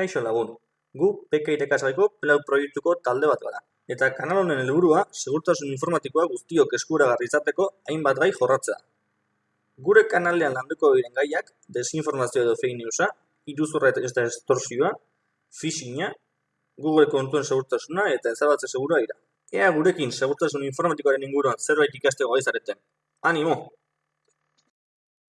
Kaixo lagun, gu PK irakasaiko pelau proiektuko talde bat gara. Eta kanal honen helburua segurtasun informatikoa guztiok eskuragarri izateko hainbat gai jorratzea. Gure kanalean landuko diren gaiak desinformazio edo fake newsa, iruzurra eta estorsioa, phishinga, Google kontuen segurtasuna eta ezabatze segura dira. Ea gurekin segurtasun informatikoaren inguruan zerbait ikasteko gaizareten. Animo!